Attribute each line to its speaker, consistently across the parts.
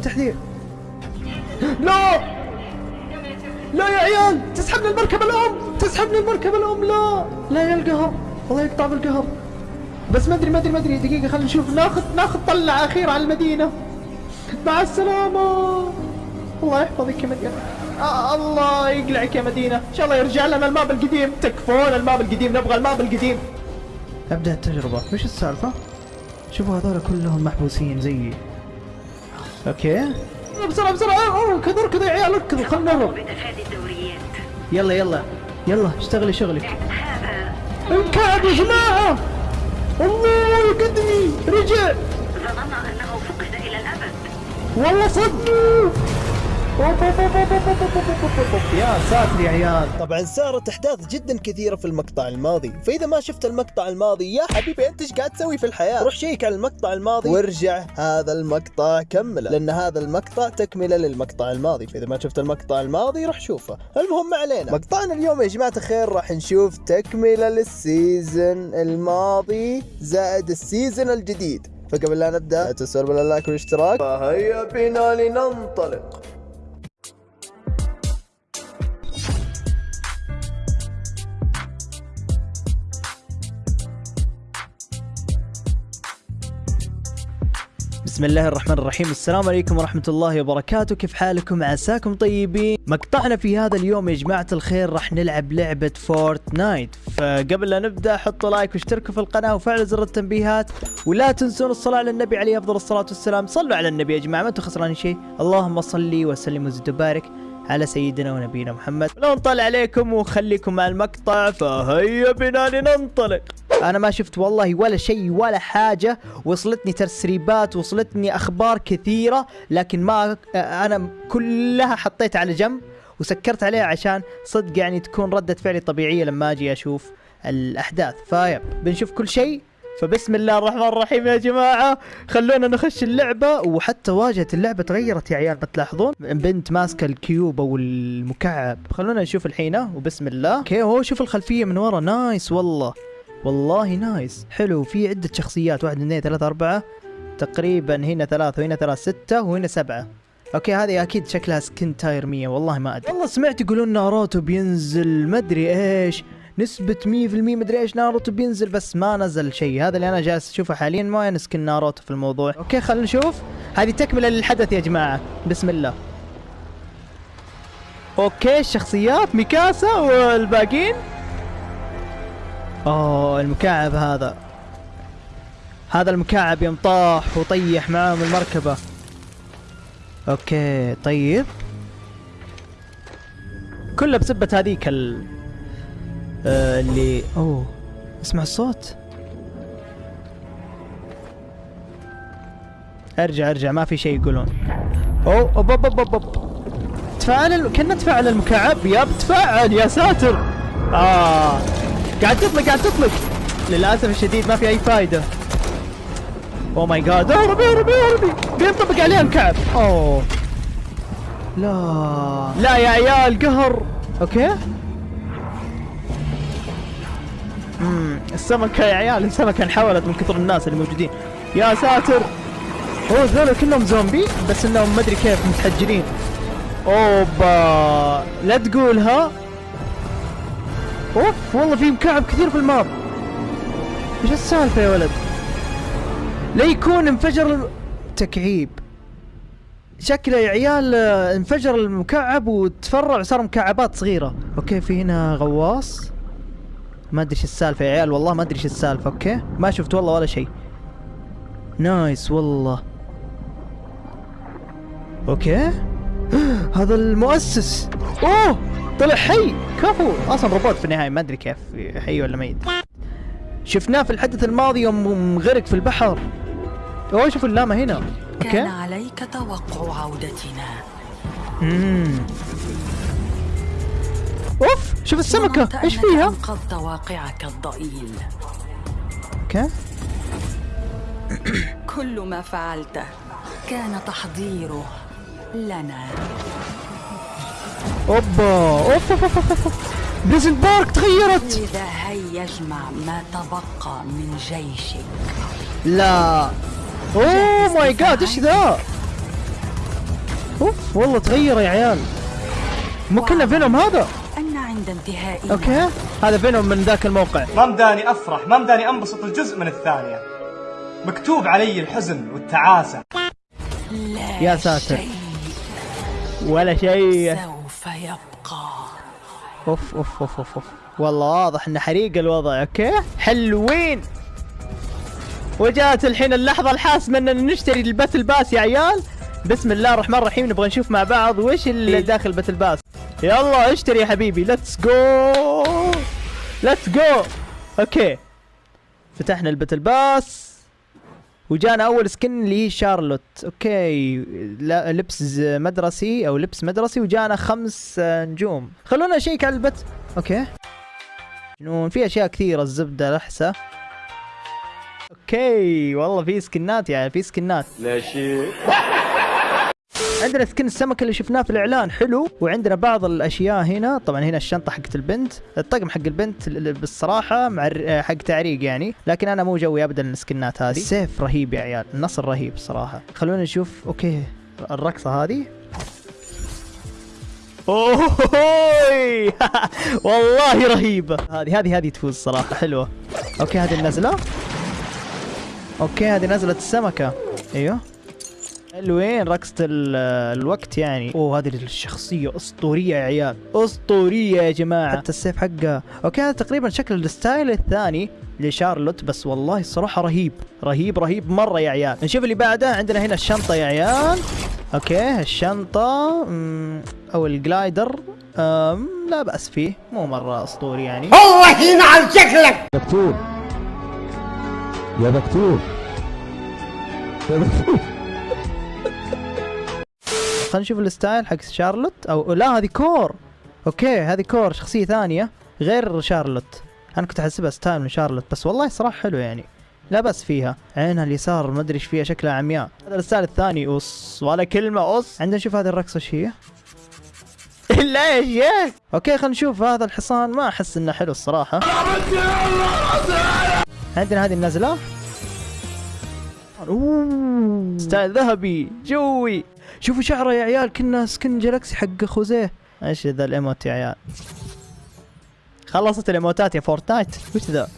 Speaker 1: تحذير لا! لا يا عيال! تسحبني المركبة الأم! تسحبني المركبة الأم! لا! لا يا القهر الله يقطع بالقهر بس ما أدري ما أدري ما أدري. دقيقة خلينا نشوف. ناخذ ناخذ طلعة أخيرة على المدينة. مع السلامة! الله يحفظك يا مدينة. آه الله يقلعك يا مدينة. إن شاء الله يرجع لنا ال map القديم. تكفون ال map القديم. نبغى ال map القديم. أبدأ التجربة. وش السالفة؟ شوفوا هذول كلهم محبوسين زيي. okay. بسرعة بسرعة. اركض اركض يا عيال اركضوا خلنا نهرب يلا يلا يلا اشتغلي شغلك. انكعب يا جماعة. الله يقدني. رجع.
Speaker 2: ظننا أنه فقد إلى الأبد.
Speaker 1: والله صدق. يا ساتر يا عيال.
Speaker 3: طبعا صارت أحداث جدا كثيرة في المقطع الماضي. فإذا ما شفت المقطع الماضي يا حبيبي أنت إيش قاعد تسوي في الحياة؟ روح شيك على المقطع الماضي. وارجع هذا المقطع كمله لأن هذا المقطع تكملة للمقطع الماضي. فإذا ما شفت المقطع الماضي روح شوفه. المهم ما علينا. مقطعنا اليوم يا جماعة الخير راح نشوف تكملة لل season الماضي زائد ال season الجديد. فقبل لا نبدأ لا تنسوا بال like والاشتراك. فهيا بنا لننطلق.
Speaker 1: بسم الله الرحمن الرحيم. السلام عليكم ورحمة الله وبركاته. كيف حالكم؟ عساكم طيبين. مقطعنا في هذا اليوم يا جماعة الخير راح نلعب لعبة Fortnite فقبل لا نبدأ حطوا like واشتركوا في القناة وفعلوا زر التنبيهات. ولا تنسون الصلاة على النبي عليه أفضل الصلاة والسلام. صلوا على النبي يا جماعة ما أنتم خسرانين شيء. اللهم صلي وسلم وزد وبارك على سيدنا ونبينا محمد. لا نطلع عليكم وخليكم مع المقطع فهيا بنا لننطلق. أنا ما شفت والله ولا شيء ولا حاجة. وصلتني تسريبات وصلتني أخبار كثيرة لكن ما أنا كلها حطيت على جنب وسكرت عليها عشان صدق يعني تكون ردة فعلي طبيعية لما أجي أشوف الأحداث. طيب بنشوف كل شيء. فبسم الله الرحمن الرحيم يا جماعة. خلونا نخش اللعبة. وحتى واجهة اللعبة تغيرت يا عيال بتلاحظون؟ بنت ماسكة ال cube أو المكعب. خلونا نشوف الحين. وبسم الله. okay هو شوف الخلفية من ورا. nice والله. والله nice. حلو في عدة شخصيات واحد اثنين ثلاثة أربعة. تقريبا هنا ثلاثة وهنا ثلاثة ستة وهنا سبعة. okay هذه أكيد شكلها skin tier 100 والله ما أدري. والله سمعت يقولون ناروتو بينزل مدري إيش. نسبة 100% مدري إيش ناروتو بينزل بس ما نزل شيء. هذا اللي أنا جالس أشوفه حاليا ما في skin ناروتو في الموضوع. okay خلينا نشوف. هذه تكملة للحدث يا جماعة. بسم الله. okay الشخصيات ميكاسا والباقيين. أوه المكعب هذا. هذا المكعب يوم طاح وطيح معاهم المركبة. okay طيب. كله بسبة هذيك ال آه اللي أوه اسمع الصوت. أرجع أرجع ما في شيء يقولون. أوه أوب أوب أوب أوب تفاعل ال... كنا تفاعل المكعب. يا بتفاعل يا ساتر. آه. قاعد تطلق قاعد تطلق. للأسف الشديد ما في أي فايدة. اوه ماي جاد اهربي اهربي اهربي بينطبق عليها الكعب أوه. لا. لا يا عيال قهر. okay. امم السمكة يا عيال السمكة انحولت من كثر الناس اللي موجودين. يا ساتر. أوه ذولا كلهم زومبي بس إنهم مدري كيف متحجرين أوبا. لا تقولها أوف والله في مكعب كثير في ال map إيش السالفة يا ولد؟ لا يكون انفجر. تكعيب. شكله يا عيال آه، انفجر المكعب وتفرع وصار مكعبات صغيرة. okay في هنا غواص. ما أدري إيش السالفة يا عيال والله ما أدري إيش السالفة. okay ما شفت والله ولا شيء. nice والله. okay. هذا المؤسس. أوه! طلع حي. كفو. أصلا روبوت في النهاية ما أدري كيف حي ولا ميت. شفناه في الحدث الماضي يوم غرق في البحر. أوه شوفوا اللامة هنا.
Speaker 2: كان
Speaker 1: okay
Speaker 2: عليك توقع عودتنا.
Speaker 1: امم أوف شوف السمكة.
Speaker 2: ظننت إيش
Speaker 1: فيها؟
Speaker 2: أنقذت واقعك الضئيل.
Speaker 1: okay.
Speaker 2: كل ما فعلته كان تحضيره لنا.
Speaker 1: أوبا أوف أوف أوف أوف أوف. Pleasant Park تغيرت.
Speaker 2: لذا هيا اجمع ما تبقى من جيشك.
Speaker 1: لا. oh my God إيش ذا؟ أوف والله تغير يا عيال. مو كنا فينوم هذا؟
Speaker 2: أن عند انتهاء
Speaker 1: okay. هذا فينوم من ذاك الموقع.
Speaker 4: ما مداني أفرح ما مداني أنبسط الجزء من الثانية. مكتوب علي الحزن والتعاسة.
Speaker 2: لا
Speaker 1: يا ساتر.
Speaker 2: شيء.
Speaker 1: ولا شيء.
Speaker 2: سوف يبقى.
Speaker 1: أوف أوف أوف أوف, أوف. والله واضح ان حريق الوضع okay؟ حلوين. وجاءت الحين اللحظة الحاسمة اننا نشتري ال battle pass يا عيال. بسم الله الرحمن الرحيم نبغى نشوف مع بعض وش اللي داخل ال battle pass يلا اشتري يا حبيبي let's go let's go okay. فتحنا ال battle pass وجانا أول skin اللي هي شارلوت. okay لبس مدرسي أو لبس مدرسي وجانا خمس آه، نجوم. خلونا نشيك على البت okay. جنون في أشياء كثيرة الزبدة لحسه okay والله في سكنات يعني في سكنات.
Speaker 4: لا شيء.
Speaker 1: عندنا skin السمك اللي شفناه في الإعلان حلو. وعندنا بعض الأشياء هنا. طبعا هنا الشنطة حقت البنت الطقم حق البنت ال- ال- بالصراحة مع الر- حق تعريق يعني. لكن أنا مو جوي ابدا السكنات هذه. السيف رهيب يا عيال النصل رهيب صراحة. خلونا نشوف. okay الرقصة هذه. اوه والله رهيبه هذه هذه هذه تفوز صراحة حلوة. okay هذه النزله okay هذه نزلة السمكة. أيوه. حلوين رقصة ال- الوقت يعني. أوه هذه الشخصية أسطورية يا عيال. أسطورية يا جماعة. حتى السيف حقها. okay هذا تقريبا شكل ال style الثاني لشارلوت بس والله الصراحة رهيب. رهيب رهيب مرة يا عيال. نشوف اللي بعده. عندنا هنا الشنطة يا عيال. okay الشنطة مم، أو ال glider. أم لا بأس فيه. مو مرة أسطوري يعني.
Speaker 5: دكتور. يا دكتور. يا دكتور.
Speaker 1: خلينا نشوف ال style حق شارلوت. أو لا هذه كور. okay هذه كور شخصية ثانية غير شارلوت. أنا كنت أحسبها style من شارلوت بس والله صراحة حلو يعني. لا بس فيها. عينها اليسار ما أدري إيش فيها شكلها عمياء. هذا ال style الثاني أوس. ولا كلمة أوس. عندنا نشوف هذه الرقصة إيش هي؟ لا يا شيخ okay خلينا نشوف هذا الحصان. ما أحس إنه حلو الصراحة. عندنا هذه النزلة. أوه. style ذهبي. جوي. شوفوا شعره يا عيال كنا skin Galaxy حق خوزيه. إيش ذا ال emote يا عيال؟ خلصت الإيموتات يا فورتنايت. وش ذا؟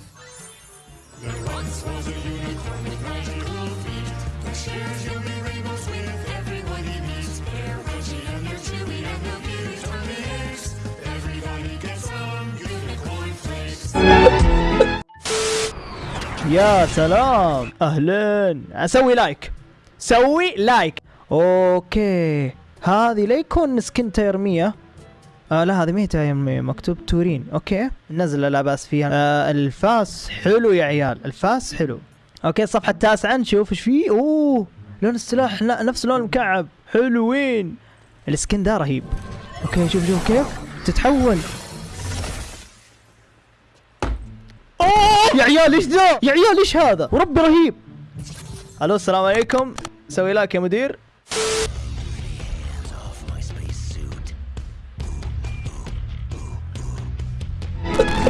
Speaker 1: يا سلام. اهلين أسوي like سوي like okay. هذه لا يكون skin تيرمية آه لا هذه ما هي مكتوب تورين. okay. نزل لا بأس فيها. آه الفاس حلو يا عيال. الفاس حلو. okay الصفحة التاسعة نشوف إيش فيه. أوه لون السلاح لا نفس لون المكعب. حلوين. ال skin ده رهيب. okay شوف شوف كيف؟ تتحول اوه يا عيال إيش ذا؟ يا عيال إيش هذا؟ وربي رهيب. ألو السلام عليكم. سوي like يا مدير.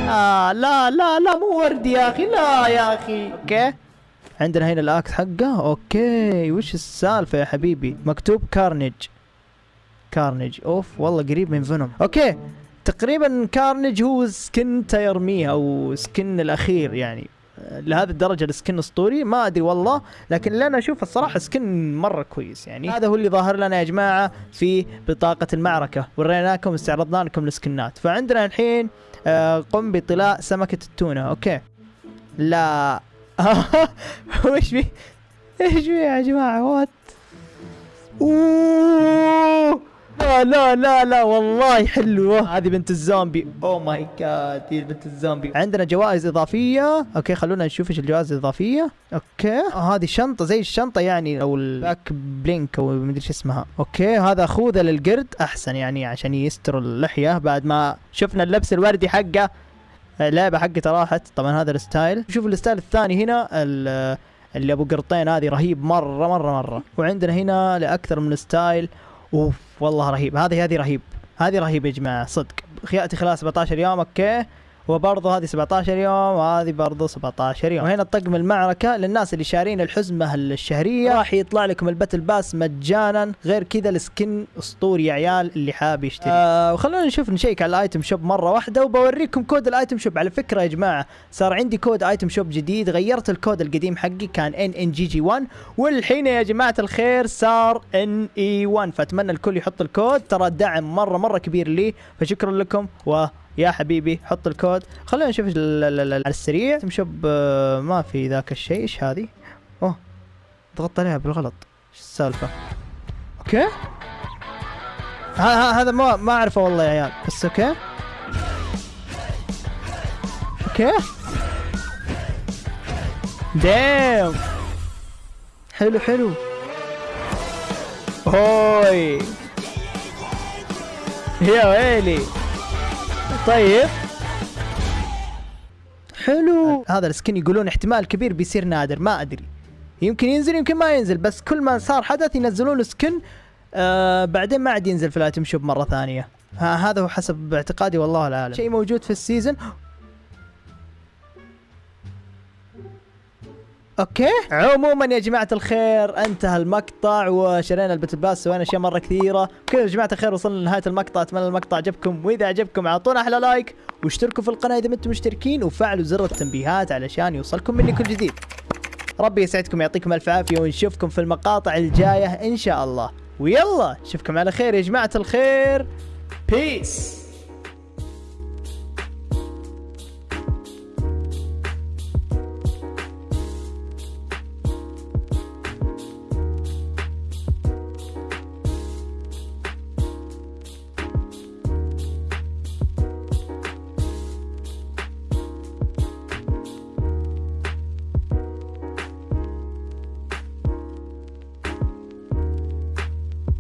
Speaker 1: آه لا لا لا مو وردي يا أخي لا يا أخي. okay. عندنا هنا ال axe حقه. okay. وش السالفة يا حبيبي؟ مكتوب كارنيج كارنيج أوف والله قريب من فينوم okay. تقريبا كارنيج هو skin تيرميه أو skin الأخير يعني. لهذه الدرجة ال skin اسطوري ما أدري والله لكن اللي أنا أشوفه الصراحة skin مرة كويس يعني. هذا هو اللي ظاهر لنا يا جماعة في بطاقة المعركة. وريناكم استعرضنا لكم السكنات. فعندنا الحين آه، قم بطلاء سمكة التونة. okay. لا. وش في؟ إيش في يا جماعة؟ what oh! لا لا لا لا والله حلوة. هذه بنت الزومبي oh my God هي بنت الزومبي عندنا جوائز إضافية. okay خلونا نشوف إيش الجوائز الإضافية. okay. آه هذه شنطة زي الشنطة يعني أو ال back bling أو مدري إيش اسمها. okay هذا خوذه للقرد أحسن يعني عشان يستر اللحية بعد ما شفنا اللبس الوردي حقه. اللعبة حقته راحت. طبعا هذا ال style. شوف ال style الثاني هنا ال- اللي أبو قرطين هذه رهيب مرة مرة مرة. وعندنا هنا لأكثر من style. أوف والله رهيب. هذه هذه رهيب. هذه رهيبه يا جماعة صدق. خياتي خلال 17 يوم okay. وبرضه هذه 17 يوم وهذه برضه 17 يوم. وهنا طقم المعركة للناس اللي شارين الحزمة الشهرية. راح يطلع لكم ال battle pass مجانا غير كذا ال skin أسطوري يا عيال اللي حاب يشتري. آه وخلونا نشوف نشيك على ال item shop مرة واحدة وبوريكم كود ال item shop. على فكرة يا جماعة صار عندي كود item shop جديد غيرت الكود القديم حقي كان ان ان جي جي 1 والحين يا جماعة الخير صار NA 1 فأتمنى الكل يحط الكود ترى دعم مرة مرة كبير لي فشكرا لكم و يا حبيبي حط الكود. خلينا نشوف على السريع. آه، ما في ذاك الشيء. إيش هذه؟ أوه ضغطت عليها بالغلط. إيش السالفة؟ okay. ها ها هذا ما ما أعرفه والله يا عيال بس okay. okay. دام حلو حلو. هوي يا ويلي. طيب. حلو. هذا السكن يقولون احتمال كبير بيصير نادر ما أدري. يمكن ينزل يمكن ما ينزل بس كل ما صار حدث ينزلون سكن آه بعدين ما عاد ينزل في الآيتم شوب مرة ثانية. ها هذا هو حسب اعتقادي والله الأعلم. شيء موجود في السيزون okay. عموما يا جماعة الخير انتهى المقطع وشرينا ال battle pass سوينا أشياء مرة كثيرة. كذا يا جماعة الخير وصلنا لنهاية المقطع أتمنى المقطع عجبكم. وإذا عجبكم أعطونا أحلى like واشتركوا في القناة إذا ما أنتم مشتركين وفعلوا زر التنبيهات علشان يوصلكم مني كل جديد. ربي يسعدكم يعطيكم ألف عافية ونشوفكم في المقاطع الجاية إن شاء الله. ويلا نشوفكم على خير يا جماعة الخير. peace